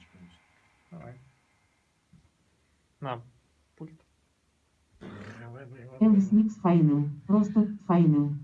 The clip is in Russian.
что-нибудь. Давай. На, пульт. Элвис Микс Файнил. Просто Файнил.